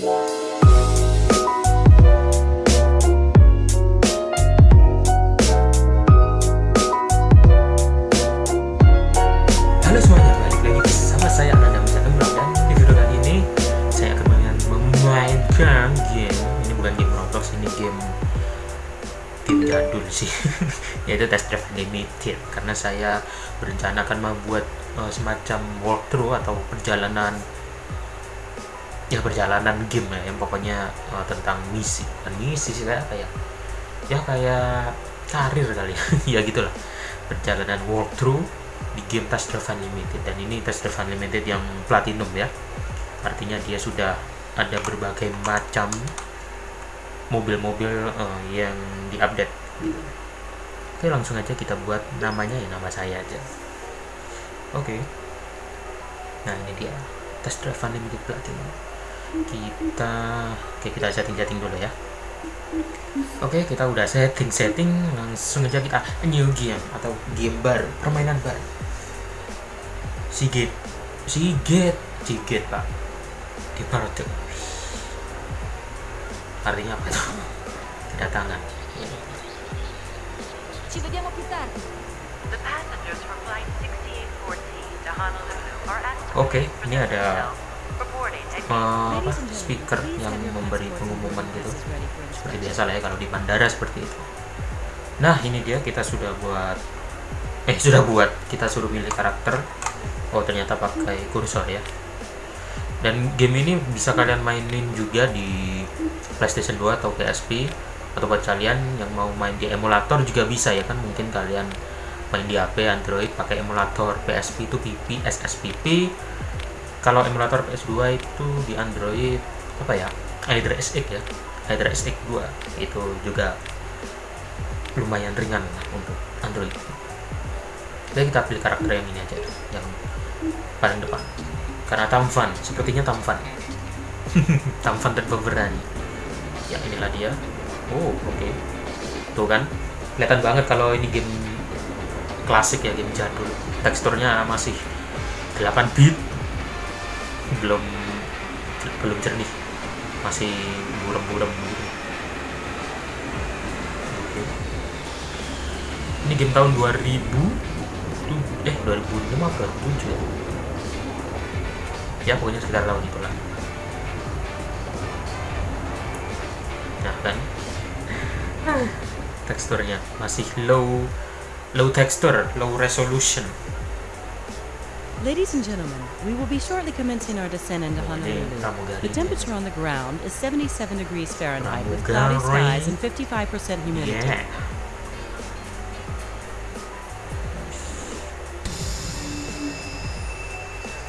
Halo semuanya, balik lagi bersama saya Ananda Musa Tembrang dan di video kali ini saya akan memainkan game. Ini bukan game Roblox, ini game game jadul sih. Yaitu Test Drive Unlimited. Karena saya berencana akan membuat uh, semacam walkthrough atau perjalanan ya perjalanan game ya yang pokoknya uh, tentang misi. Dan misi sih kayak apa ya? Ya kayak karir kali ya. Ya gitulah. Perjalanan walkthrough di game Test Drive Unlimited. Dan ini Test Drive Unlimited yang platinum ya. Artinya dia sudah ada berbagai macam mobil-mobil uh, yang diupdate. Oke langsung aja kita buat namanya ya nama saya aja. Oke. Nah ini dia. Test Drive Unlimited platinum kita oke kita setting-setting dulu ya Oke, kita udah setting-setting, langsung aja kita new game atau game baru, permainan baru. Sigit, Sigit, Sigit pak. Di tuh. Artinya apa tuh? Kedatangan. Ci vediamo più tardi. The passengers from flight 6814 to Honolulu are asked to Oke, for ini ada speaker yang memberi pengumuman gitu. Seperti biasa lah ya kalau di bandara seperti itu. Nah, ini dia kita sudah buat eh sudah buat kita suruh milih karakter. Oh, ternyata pakai kursor ya. Dan game ini bisa kalian mainin juga di PlayStation 2 atau PSP atau buat kalian yang mau main di emulator juga bisa ya kan mungkin kalian main di HP Android pakai emulator PSP itu PP SSPP kalau emulator PS2 itu di Android apa ya? Hydra SX ya. Hydra SX 2 itu juga lumayan ringan lah untuk Android. Jadi kita pilih karakter yang ini aja yang paling depan. Karena Tamfan sepertinya Tamfan Tamfan dan berani. Ya inilah dia. Oh oke. Tuh kan kelihatan banget kalau ini game klasik ya game jadul. Teksturnya masih 8 bit belum belum jernih. Masih buram-buram gitu. Ini game tahun 2000 tuh eh 2005 apa 2007 ya ya pokoknya sekitar tahun itulah. Nah kan? Teksturnya masih low low texture low resolution Ladies and gentlemen, we will be shortly commencing our descent into Honolulu. The temperature on the ground is 77 degrees Fahrenheit with cloudy skies and 55% humidity. yeah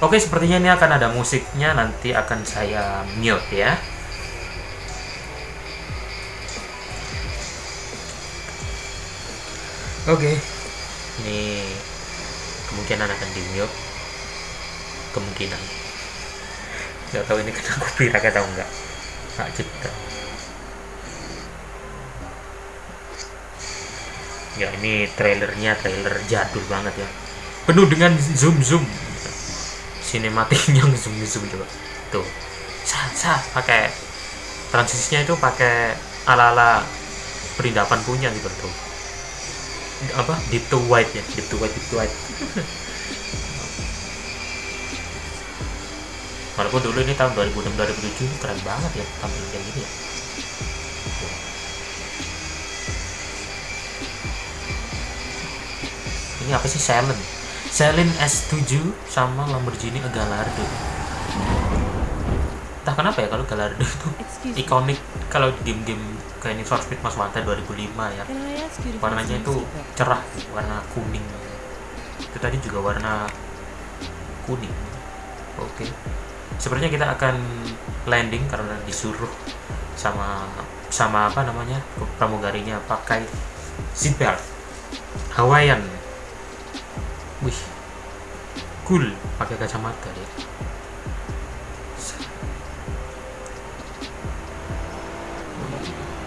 Oke, sepertinya ini akan ada musiknya, nanti akan saya mute ya. Oke, ini kemungkinan akan di mute. Kemungkinan. Gak tahu ini kena copyright atau enggak. Hak cipta. Ya ini trailernya trailer jadul banget ya. Penuh dengan zoom zoom. Sinematik yang zoom zoom coba. Tuh. Sah sah pakai transisinya itu pakai ala ala perindapan punya gitu tuh. Apa? Deep to white ya, deep to white, deep to white. Walaupun dulu ini tahun 2006 2007 keren banget ya tampil kayak gini ya. Ini apa sih Silent? Silent S7 sama Lamborghini Gallardo. Entah kenapa ya kalau Gallardo itu ikonik kalau di game-game kayak Need for Speed Most Wanted 2005 ya. Warnanya itu cerah, warna kuning. Itu tadi juga warna kuning. Oke. Sepertinya kita akan landing karena disuruh sama sama apa namanya pramugarinya pakai seatbelt Hawaiian. Wih, cool pakai kacamata dia.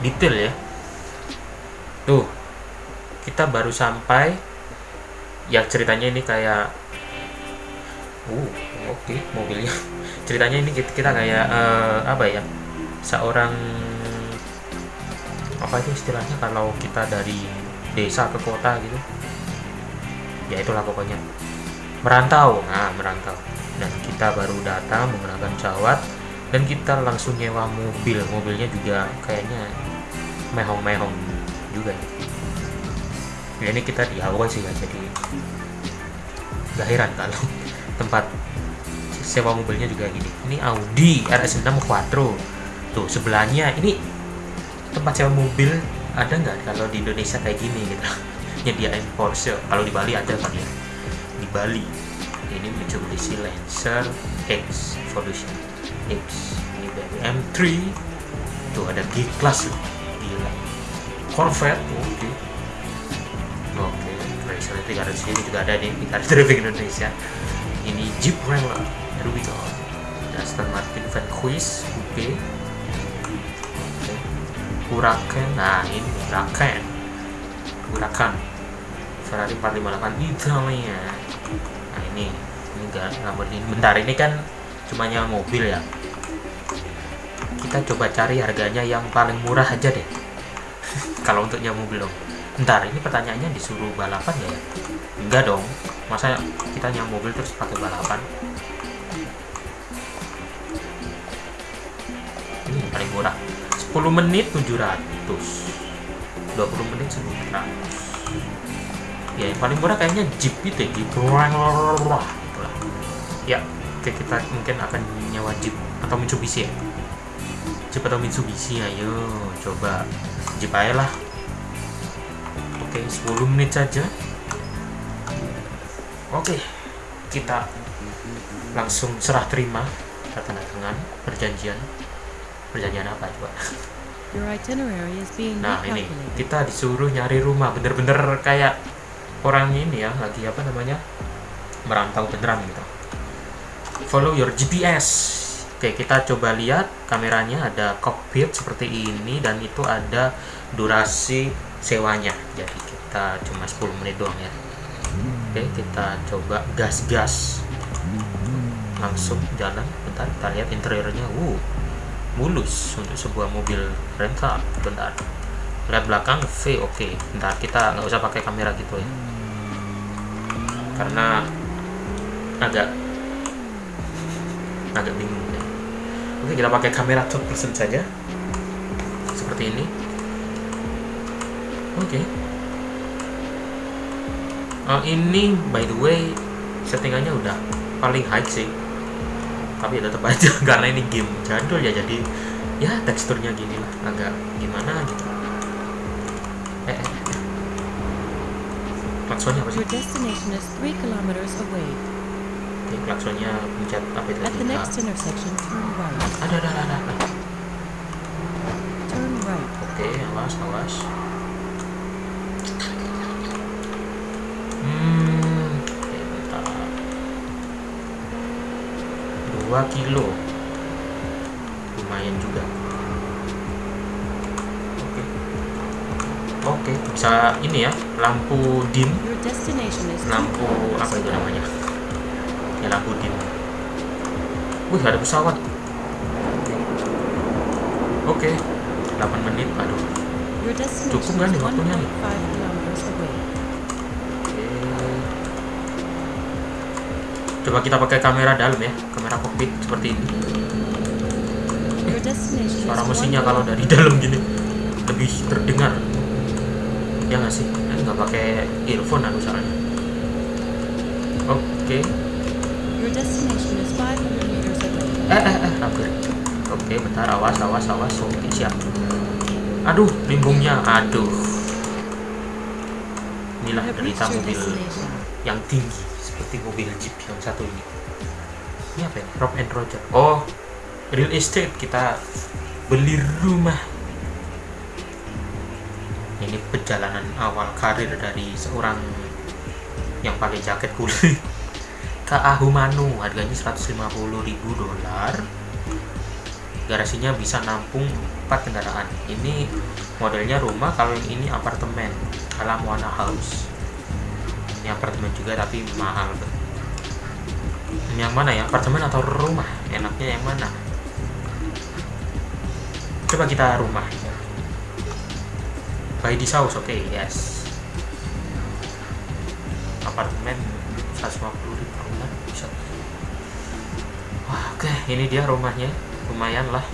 Detail ya. Tuh, kita baru sampai yang ceritanya ini kayak uh oke mobilnya ceritanya ini kita, kayak eh, apa ya seorang apa itu istilahnya kalau kita dari desa ke kota gitu. Ya itulah pokoknya. Merantau nah merantau. Dan kita baru datang menggunakan cawat dan kita langsung nyewa mobil. Mobilnya juga kayaknya mehong-mehong juga. Ya. ya ini kita di awal sih ya jadi gak heran kalau tempat sewa mobilnya juga gini. Ini Audi RS6 Quattro. Tuh sebelahnya ini tempat sewa mobil ada nggak kalau di Indonesia kayak gini gitu? Nyediain Porsche. Kalau di Bali ada kan ya? Di Bali. Ini Mitsubishi Lancer X Evolution X. Ini dari M3 tuh ada G Class loh. Gila. Corvette oke. Oke Chrysler 300 ini juga ada di Car Indonesia. Ini Jeep Wrangler here we go. Aston Martin Van Quiz Coupe Oke. Huracan nah ini Huracan. Huracan. Ferrari 458 Italia. Nah ini ini enggak Lamborghini. Bentar ini kan cuma nyawa mobil ya. Kita coba cari harganya yang paling murah aja deh. Kalau untuk nyawa mobil dong. Bentar ini pertanyaannya disuruh balapan ya? Enggak dong. Masa kita nyawa mobil terus pakai balapan murah 10 menit 700 20 menit 900 ya yang paling murah kayaknya Jeep itu ya Jeep. Wrangler itulah. Ya oke kita mungkin akan nyawa Jeep atau Mitsubishi ya. Jeep atau Mitsubishi ayo coba Jeep aja lah. Oke 10 menit saja. Oke kita langsung serah terima tanda tangan perjanjian perjanjian apa coba Your itinerary is being Nah ini kita disuruh nyari rumah bener-bener kayak orang ini ya lagi apa namanya merantau beneran gitu. Follow your GPS. Oke kita coba lihat kameranya ada cockpit seperti ini dan itu ada durasi sewanya. Jadi kita cuma 10 menit doang ya. Oke kita coba gas-gas langsung jalan. Bentar kita lihat interiornya. Uh mulus untuk sebuah mobil rental bentar. Lihat belakang V oke. Bentar kita nggak usah pakai kamera gitu ya. Karena agak agak bingung ya. Oke kita pakai kamera third person saja. Seperti ini. Oke. Oh, ini by the way settingannya udah paling high sih tapi tetap aja karena ini game jadul ya jadi ya teksturnya gini lah agak gimana gitu eh, eh, eh. klaksonnya apa sih Your destination is three kilometers away. Oke, klaksonnya pencet apa itu At the tiga. next intersection, turn right. ada ada ada ada Turn right. oke awas awas 2 kilo. Lumayan juga. Oke. Okay. oke okay, bisa ini ya lampu dim lampu apa itu namanya? Ya lampu dim wih ada pesawat. Oke. Okay. 8 menit aduh. Cukup kan waktunya nih? Coba kita pakai kamera dalam ya, kamera cockpit seperti ini. Is Suara mesinnya kalau dari dalam gini lebih terdengar. Ya nggak sih? Nggak pakai earphone aku soalnya. Oke. Your destination is 500 meters away. Eh eh eh hampir. Oke, bentar awas awas awas. Oke siap. Aduh, limbungnya. Aduh. Inilah derita mobil yang tinggi seperti mobil Jeep yang satu ini. Ini apa ini? Rob and Roger. Oh, real estate kita beli rumah. Ini perjalanan awal karir dari seorang yang pakai jaket kulit ke Ahumanu harganya 150.000 dolar garasinya bisa nampung 4 kendaraan ini modelnya rumah kalau yang ini apartemen ala Moana House ini apartemen juga tapi mahal. Yang mana ya? Apartemen atau rumah? Enaknya yang mana? Coba kita rumah. By this house oke yes. Apartemen 150 ribu bulan bisa. Oke ini dia rumahnya. Lumayan lah.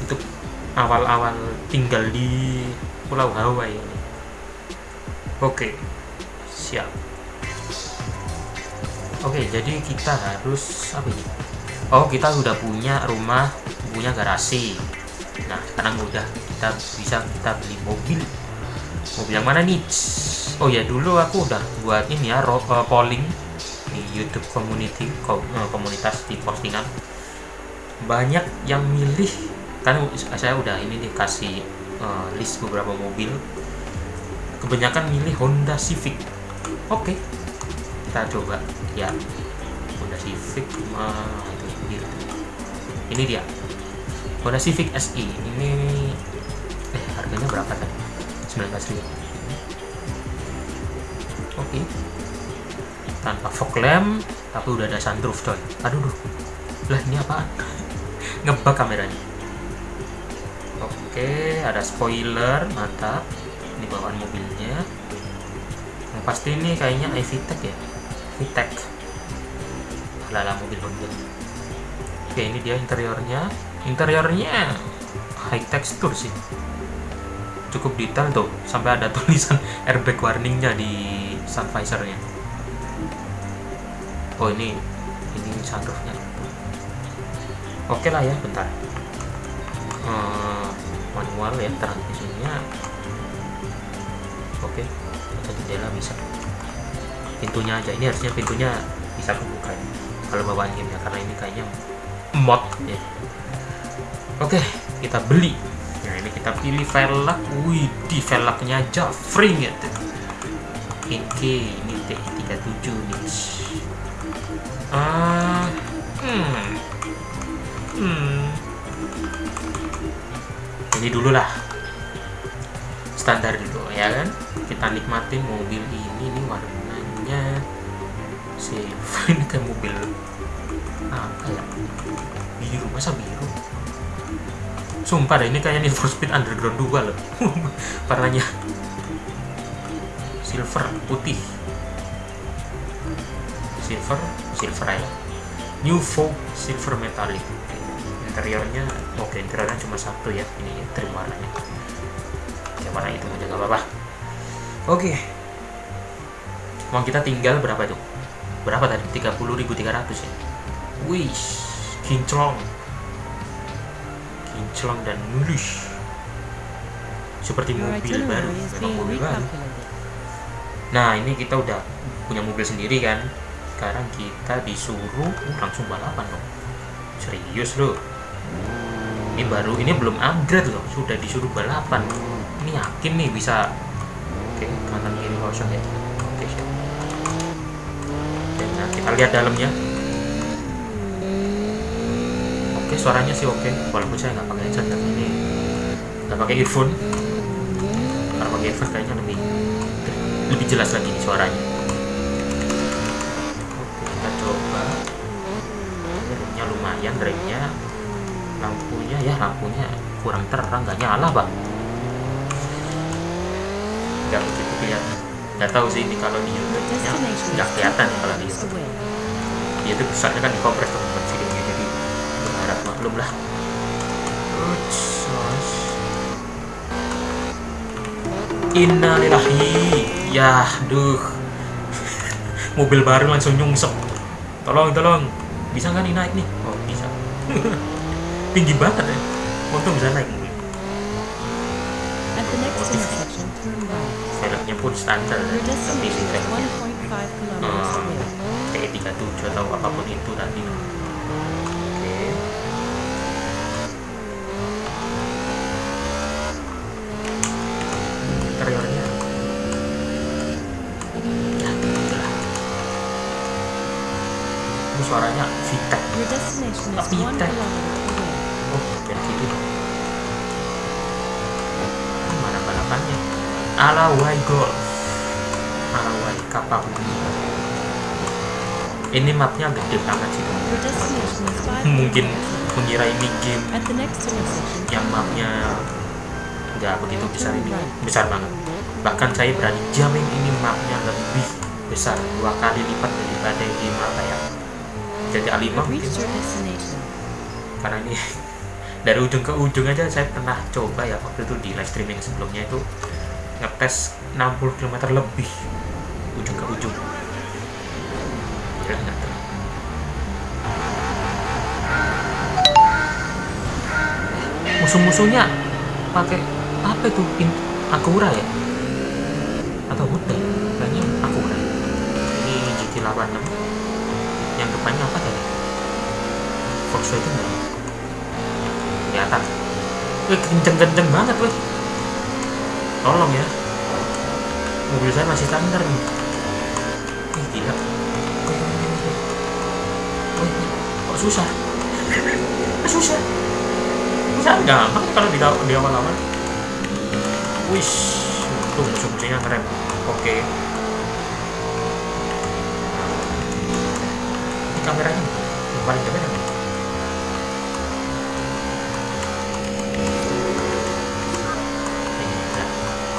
Untuk awal-awal tinggal di Pulau Hawaii ini. Oke siap. Oke jadi kita harus apa ini? Oh kita udah punya rumah punya garasi. Nah sekarang udah kita bisa kita beli mobil. Mobil yang mana nih? Oh ya dulu aku udah buat ini ya eh, polling di YouTube community ko- eh, komunitas di postingan. Banyak yang milih kan saya udah ini dikasih eh, list beberapa mobil. Kebanyakan milih Honda Civic oke. Kita coba. Ya. Honda Civic mah itu sendiri ini dia. Honda Civic SI ini eh harganya berapa tadi? 19 ribu. Oke. Tanpa fog lamp tapi udah ada sunroof coy. Aduh duh. lah ini apaan? Ngebak kameranya. Oke ada spoiler mantap. Ini bawaan mobilnya pasti ini kayaknya iVTEC ya? VTEC lala mobil Honda oke ini dia interiornya. Interiornya high texture sih. Cukup detail tuh sampai ada tulisan airbag warningnya di sun visornya oh ini ini sunroofnya. Oke lah ya bentar. Eh, manual ya transmisinya oke kaca jendela bisa pintunya aja ini harusnya pintunya bisa kebuka ya kalau bawaan game ya karena ini kayaknya mod ya oke kita beli nah ini kita pilih velg wih di velgnya aja free gitu Oke, ini T37 nih. Ah, hmm, hmm. Ini dulu lah. Standar dulu ya kan. Kita nikmatin mobil ini nih warnanya silver ini kayak mobil apa ya? Biru masa biru? Sumpah deh ini kayak Need for Speed Underground 2 loh. Warnanya silver putih silver silver ya new folk silver metallic interiornya oke interiornya cuma satu ya ini trim warnanya oke warna itu aja nggak apa-apa oke. Uang kita tinggal berapa tuh berapa tadi? 30.300 ya? Wih kinclong. Kinclong dan mulus. Seperti mobil baru. is memang mobil baru. recalculated. Nah ini kita udah punya mobil sendiri kan? Sekarang kita disuruh uh, langsung balapan dong. Serius loh. Ini baru, ini belum upgrade loh. Sudah disuruh balapan. Ini yakin nih bisa kosong ya. Oke, siap. Oke, nah kita lihat dalamnya. Oke, suaranya sih oke Walaupun saya nggak pakai headset ini Nggak pakai earphone. Kalau pakai earphone kayaknya lebih lebih jelas lagi nih suaranya. Oke kita coba. Remnya lumayan remnya lampunya ya lampunya kurang terang nggak nyala bang. Nggak begitu kelihatan nggak tahu sih ini kalau di YouTube nya nggak kelihatan kalau di 2 YouTube ya itu besarnya kan dikompres teman-teman videonya jadi berharap maklum lah. Innalillahi. Ya duh. Mobil baru langsung nyungsep. Tolong tolong. Bisa nggak nih naik nih? Oh bisa. Tinggi banget ya. Untung bisa naik. Mobil Velgnya pun standar tapi destination si is velgnya 1.5 kilometers. Hmm. away. kayak 37 atau apa pun itu tadi. Oke. Interiornya? Ya itulah ini suaranya Vitek. Your destination is Tapi 1 tak. kilometer away. oh dari kiri dong Ini mana balapannya Alawai Golf Alawai kapal ini. Mapnya gede banget sih. Mungkin mengira ini game yang mapnya nggak begitu besar ini. Besar banget. Bahkan saya berani jamin ini mapnya lebih besar dua kali lipat daripada game apa ya? Jadi A5 you've mungkin. Karena ini dari ujung ke ujung aja saya pernah coba ya waktu itu di live streaming sebelumnya itu ngetes 60 km lebih. Ujung ke ujung. Tuh? musuh-musuhnya pakai apa itu? Akura ya? Atau Honda ya? kayaknya Akura ini GT86 yang depannya apa tadi? Volkswagen ya? atas. Wih, kenceng-kenceng banget weh tolong ya. Mobil saya masih standar nih. Wih, wih. kok susah? Susah? Susah gampang kalau di, di awal-awal. Wish tuh musuh-musuhnya ngerem oke. Ini kameranya. Yang paling kamera nih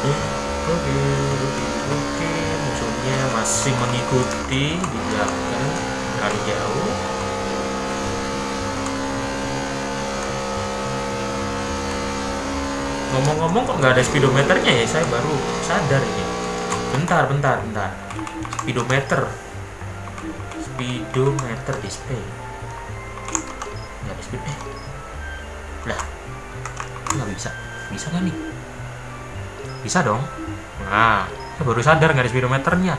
Oke, oke, oke. Musuhnya masih mengikuti di belakang terlalu jauh. Ngomong-ngomong kok nggak ada speedometernya ya? Saya baru sadar ini. Bentar, bentar, bentar. Speedometer. Speedometer display. Nggak ada speed. Eh. Lah. Nggak bisa. Bisa kan nih? Bisa dong. Nah, saya baru sadar nggak ada speedometernya.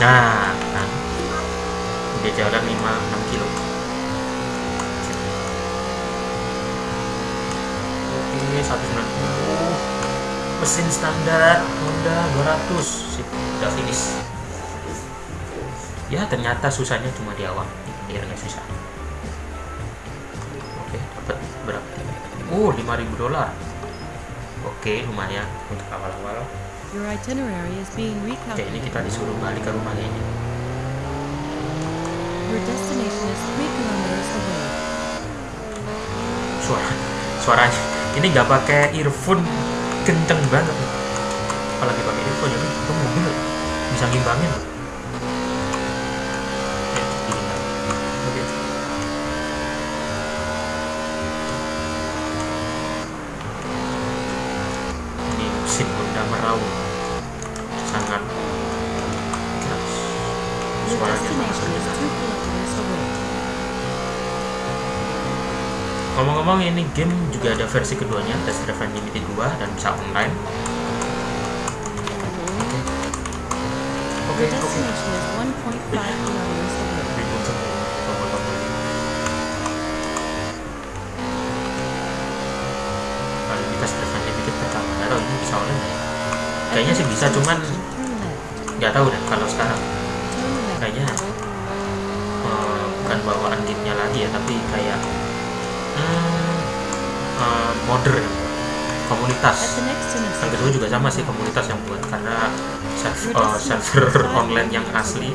Nah, nah. Udah jalan 5-6 kilo. Oke, 190. Mesin standar Honda 200. Sip, udah finish. Ya, ternyata susahnya cuma di awal. Biar nggak susah. Oke, dapat berapa? Oh, 5000 dolar. Oke, lumayan untuk awal-awal. Your itinerary is being Oke, ini recalculated. kita disuruh balik ke rumahnya ini. Your destination is three kilometers away. Suara, suaranya ini nggak pakai earphone kenceng banget. Apalagi pakai earphone jadi itu mobil bisa ngimbangin. Ya, gini lah. Oke. Ini mesin Honda Meraung sangat keras. Ngomong-ngomong ini game juga ada versi keduanya Test Drive Unlimited 2 dan bisa online. Oke Oke, Your oke destination is 1.5 kilometers away. Ribut semua tombol-tombol Kalau di Test Drive Unlimited pertama. Nggak tahu ini bisa online ya? Kayaknya sih bisa cuman nggak tahu deh kalau sekarang Turn left. Kayaknya eh, bukan bawaan gamenya lagi ya Tapi kayak hmm, modder ya komunitas. Yang kedua juga sama sih komunitas yang buat karena eh, server is five online yang asli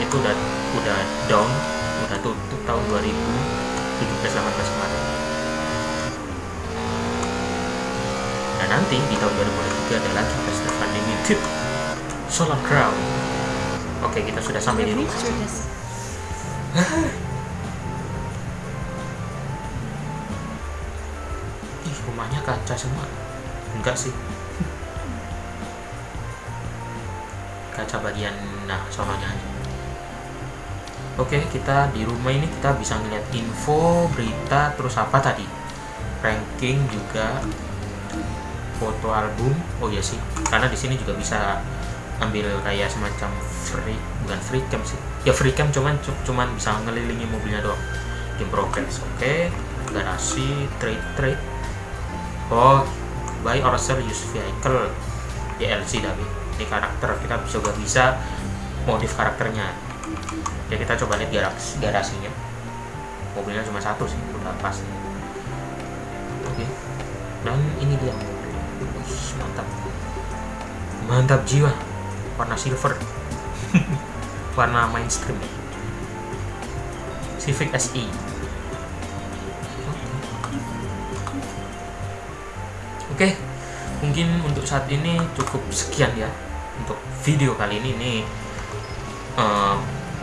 itu udah udah down udah tutup tahun 2017 18 kemarin. Dan nanti di tahun 2023 ada lagi Festival Unlimited Solar Crown. Oke kita sudah sampai di rumah ih rumahnya kaca semua. Enggak sih. Kaca bagian nah sononya aja. Oke kita di rumah ini kita bisa ngeliat info berita terus apa tadi? Ranking juga foto album. Oh iya sih. Karena di sini juga bisa ambil kayak semacam free bukan free cam sih ya free cam cuman cu- cuman bisa ngelilingi mobilnya doang. Game progress oke. Garasi trade trade. Oh buy or sell used vehicle DLC tapi ini karakter kita bisa juga bisa modif karakternya. Ya kita coba lihat garas garasinya. Mobilnya cuma satu sih udah pas. Oke. Dan ini dia. Mobil Ush, mantap. Mantap jiwa. Warna silver warna mainstream. Civic SI oke mungkin untuk saat ini cukup sekian ya untuk video kali ini. Ini eh,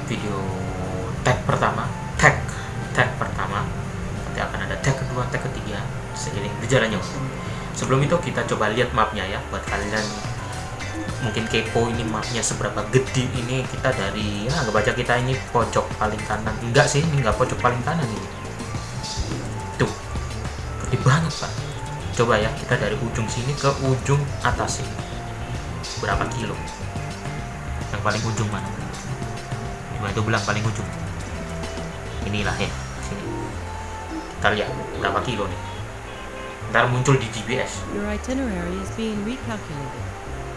video tag pertama tag tag pertama. Nanti akan ada tag kedua tag ketiga seiring berjalannya sebelum itu kita coba lihat mapnya ya buat kalian mungkin kepo ini mapnya seberapa gede ini kita dari ya nggak baca kita ini pojok paling kanan. Enggak sih ini nggak pojok paling kanan ini. Tuh gede banget pak. Coba ya kita dari ujung sini ke ujung atas ini. Berapa kilo? Yang paling ujung mana? Coba itu bilang paling ujung. Inilah ya sini. Kita lihat berapa kilo nih? Ntar muncul di GPS.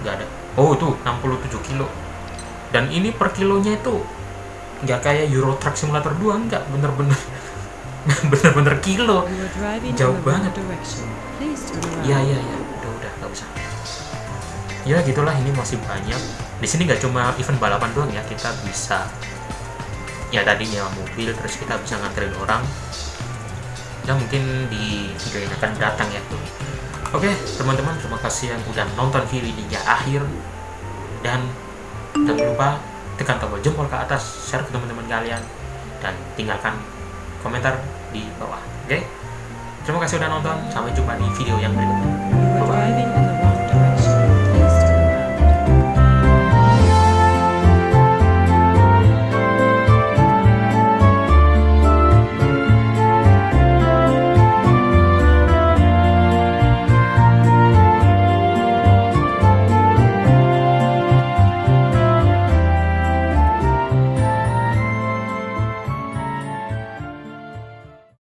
Nggak ada. Oh itu 67 kilo. Dan ini per kilonya itu nggak kayak Euro Truck Simulator 2 nggak. Bener-bener. Bener-bener kilo. Jauh banget. ya ya ya udah udah. Nggak usah. Ya gitulah. Ini masih banyak. Di sini nggak cuma event balapan doang ya. Kita bisa ya tadi mobil terus kita bisa nganterin orang. Ya mungkin di video yang akan datang ya. tuh oke teman-teman terima kasih yang udah nonton video hingga akhir. Dan jangan lupa tekan tombol jempol ke atas share ke teman-teman kalian dan tinggalkan komentar di bawah. Oke? Terima kasih udah nonton sampai jumpa di video yang berikutnya. Bye-bye.